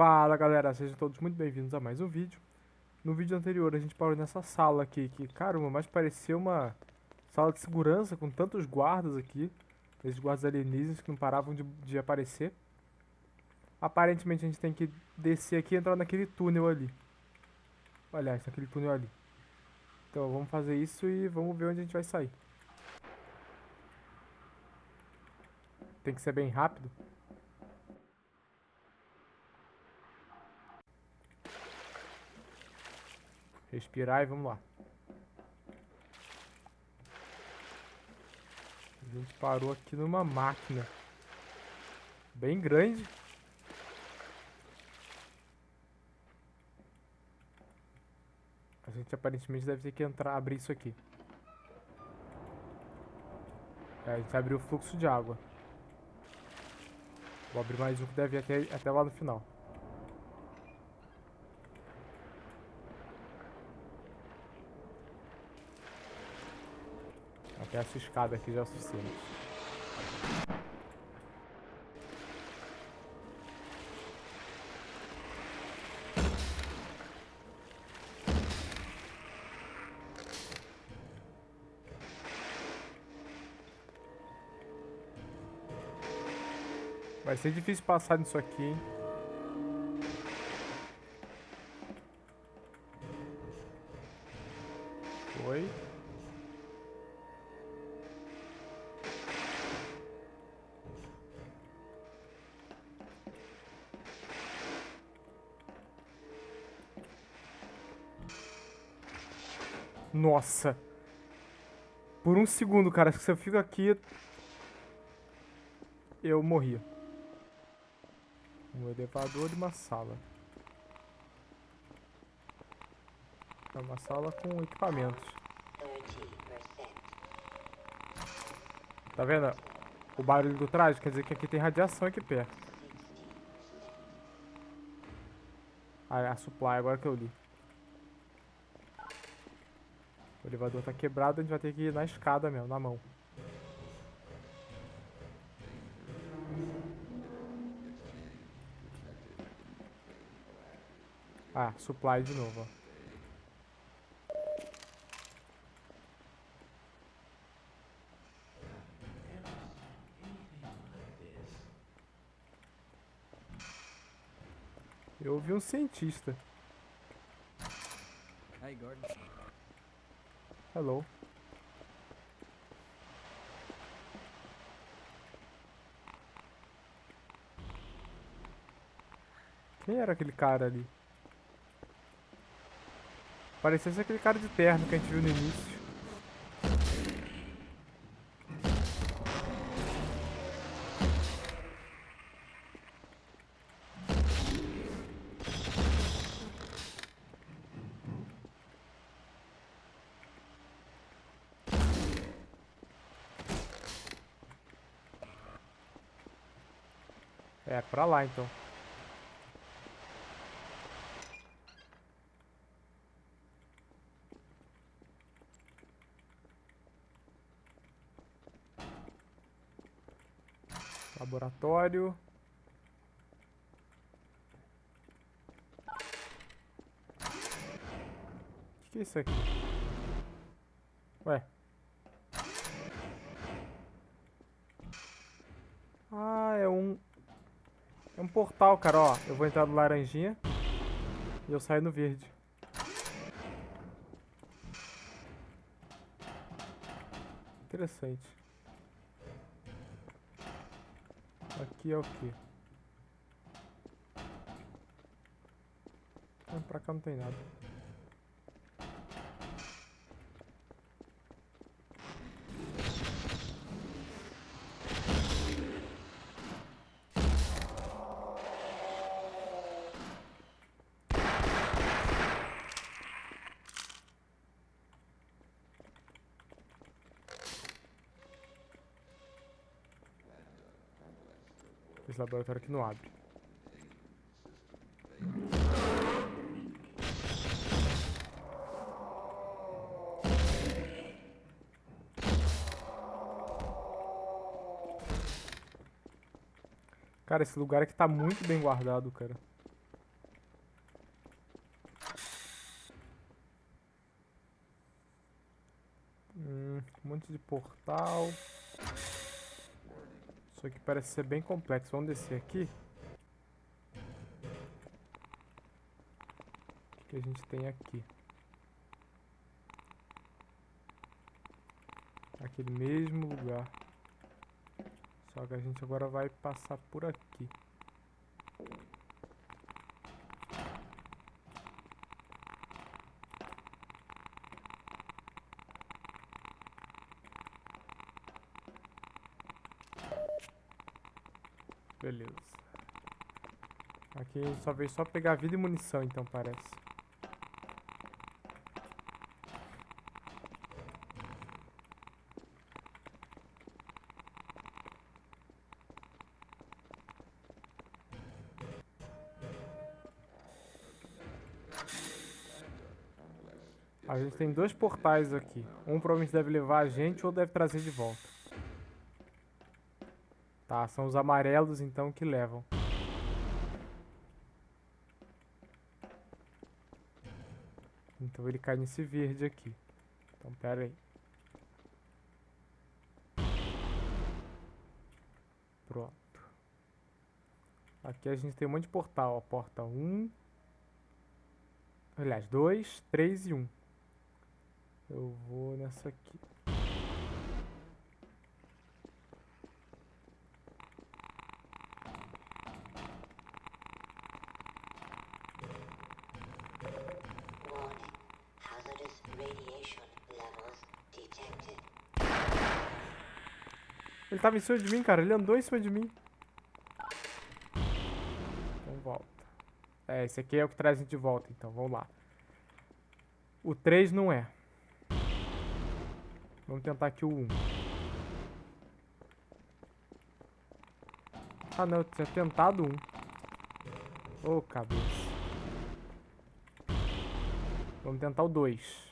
Fala galera, sejam todos muito bem-vindos a mais um vídeo. No vídeo anterior a gente parou nessa sala aqui, que caramba, mais parecia uma sala de segurança com tantos guardas aqui. Esses guardas alienígenas que não paravam de, de aparecer. Aparentemente a gente tem que descer aqui e entrar naquele túnel ali. Aliás, naquele túnel ali. Então vamos fazer isso e vamos ver onde a gente vai sair. Tem que ser bem rápido. Respirar e vamos lá. A gente parou aqui numa máquina. Bem grande. A gente aparentemente deve ter que entrar, abrir isso aqui. É, a gente abriu o fluxo de água. Vou abrir mais um que deve ir até, até lá no final. Até essa escada aqui já é o suficiente. Vai ser difícil passar nisso aqui, hein? Nossa. Por um segundo, cara, se eu fico aqui... Eu morria. Um elevador e uma sala. É uma sala com equipamentos. Tá vendo? O barulho do traje quer dizer que aqui tem radiação aqui perto. Ah, é a supply, agora que eu li. O elevador tá quebrado, a gente vai ter que ir na escada mesmo, na mão. Ah, supply de novo, ó. Eu ouvi um cientista. Gordon. Hello. Quem era aquele cara ali? Parecia ser aquele cara de terno que a gente viu no início. É, pra lá então. Laboratório. O que, é isso aqui? Ué. Ah, é um... É um portal, cara, ó. Eu vou entrar no laranjinha. E eu saio no verde. Interessante. Aqui é o? Ah, pra cá não tem nada. laboratório que não abre. Cara, esse lugar aqui tá muito bem guardado, cara. Hum, um monte de portal. Isso aqui parece ser bem complexo. Vamos descer aqui. O que a gente tem aqui? Aquele mesmo lugar. Só que a gente agora vai passar por aqui. Aqui só veio só pegar vida e munição, então parece. A gente tem dois portais aqui. Um provavelmente deve levar a gente ou deve trazer de volta. Tá, são os amarelos então que levam. Então ele cai nesse verde aqui. Então pera aí. Pronto. Aqui a gente tem um monte de portal. Ó, porta 1. Um, aliás, 2, 3 e 1. Um. Eu vou nessa aqui. Ele tava em cima de mim, cara. Ele andou em cima de mim. Então volta. É, esse aqui é o que traz a gente de volta, então. Vamos lá. O 3 não é. Vamos tentar aqui o 1. Ah, não. Eu tinha tentado um. Ô, oh, cabeça. Vamos tentar o 2.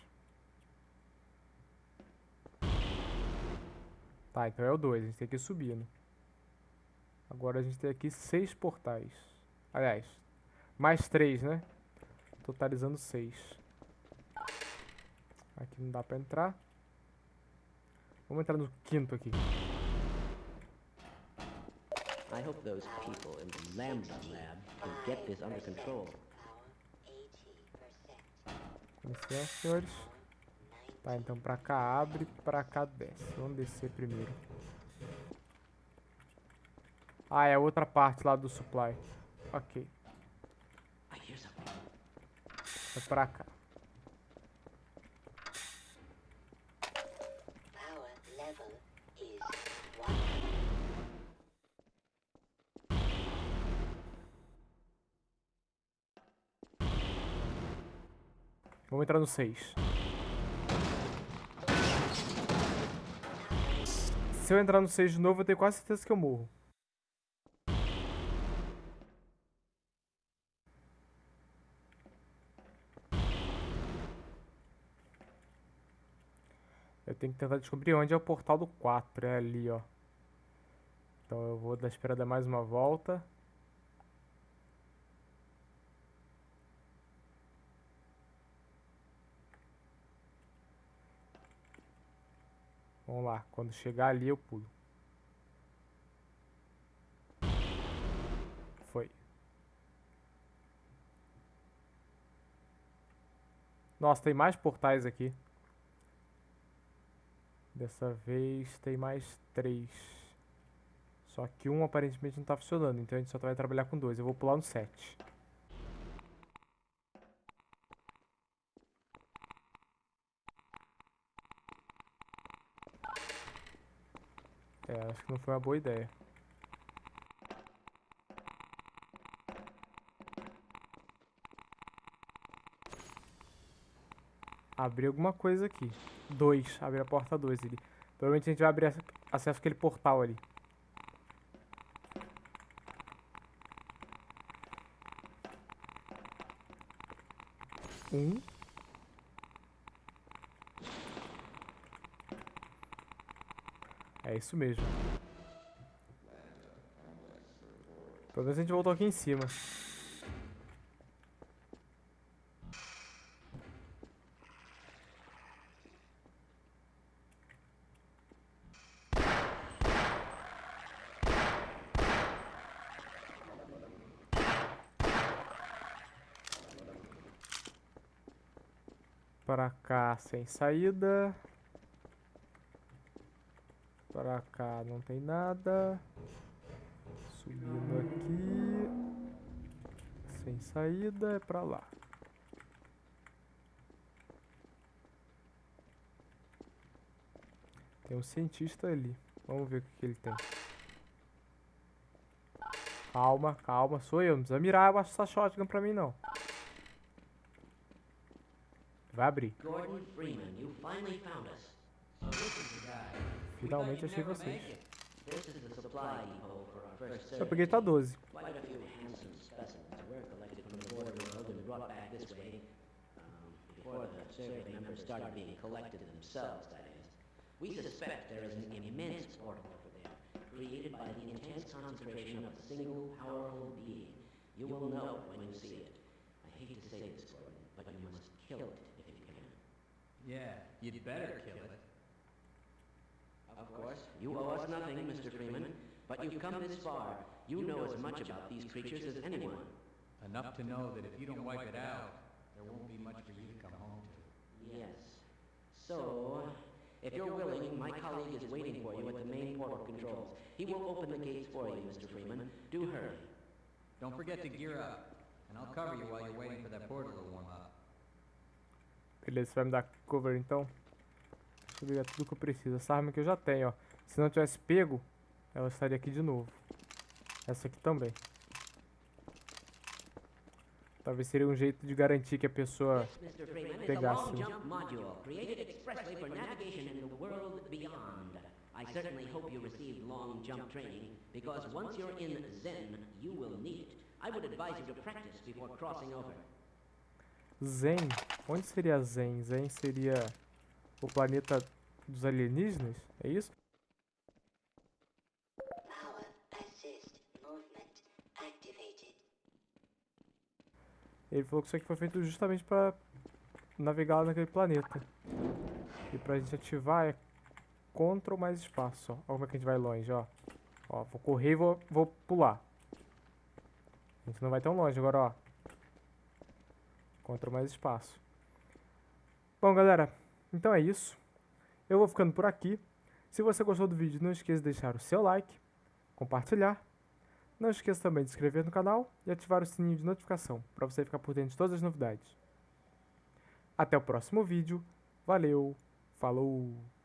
Tá, então é o 2, a gente tem que ir subindo. Agora a gente tem aqui seis portais. Aliás, mais três, né? Totalizando seis. Aqui não dá pra entrar. Vamos entrar no quinto aqui. I hope those people in the Lambda Lab can get this under control. Com licença, senhores. Tá, então pra cá abre, pra cá desce. Vamos descer primeiro. Ah, é outra parte lá do supply. Ok. É pra cá. Vamos entrar no 6. Se eu entrar no 6 de novo, eu tenho quase certeza que eu morro. Eu tenho que tentar descobrir onde é o portal do 4. É ali, ó. Então eu vou dar esperada mais uma volta. Vamos lá, quando chegar ali eu pulo. Foi. Nossa, tem mais portais aqui. Dessa vez tem mais três. Só que um aparentemente não está funcionando, então a gente só vai trabalhar com dois. Eu vou pular no 7. É, acho que não foi uma boa ideia. Abrir alguma coisa aqui. Dois. Abrir a porta 2 ali. Provavelmente a gente vai abrir acesso àquele portal ali. Um. É isso mesmo. Pelo menos a gente voltou aqui em cima. Para cá sem saída. Para cá não tem nada. Subindo aqui. Sem saída é pra lá. Tem um cientista ali. Vamos ver o que, que ele tem. Calma, calma. Sou eu. Não precisa mirar essa shotgun pra mim, não. Vai abrir. Gordon Freeman, you finally found us. This is the guy. Finalmente achei vocês. make it. This is the supply depot for our first Eu peguei tá 12. Quite a few handsome specimens were collected from the border world and brought back this way. Um, before the survey members started being collected themselves, that is. We suspect there is an immense portal over there, created by the intense concentration of a single powerful being. You will know when you see it. I hate to say this, Gordon, but you must kill it if you can. Yeah, you'd better kill it. Of course, you owe us nothing, Mr. Freeman, but you've come this far. You know as much about these creatures as anyone. Enough to know that if you don't wipe it out, there won't be much for you to come home to. Yes. So, if you're willing, my colleague is waiting for you at the main portal controls. He will open the gates for you, Mr. Freeman. Do hurry. Don't forget to gear up, and I'll cover you while you're waiting for that portal to warm up. Beleza, você vai me dar cover então? Deixa eu pegar tudo que eu preciso. Essa arma que eu já tenho, ó. Se não tivesse pego, ela estaria aqui de novo. Essa aqui também. Talvez seria um jeito de garantir que a pessoa... Pegasse. I certainly hope you received long jump training, because once you're in Zen, you will need it. I would advise you to practice before crossing over. Zen? Onde seria Zen? Zen seria o planeta dos alienígenas? É isso? Ele falou que isso aqui foi feito justamente para navegar naquele planeta. E pra gente ativar é Ctrl mais espaço, ó. Olha como é que a gente vai longe, ó. Ó, vou correr e vou, vou pular. A gente não vai tão longe agora, ó. Ctrl mais espaço. Bom, galera, então é isso. Eu vou ficando por aqui. Se você gostou do vídeo, não esqueça de deixar o seu like, compartilhar. Não esqueça também de se inscrever no canal e ativar o sininho de notificação para você ficar por dentro de todas as novidades. Até o próximo vídeo. Valeu, falou!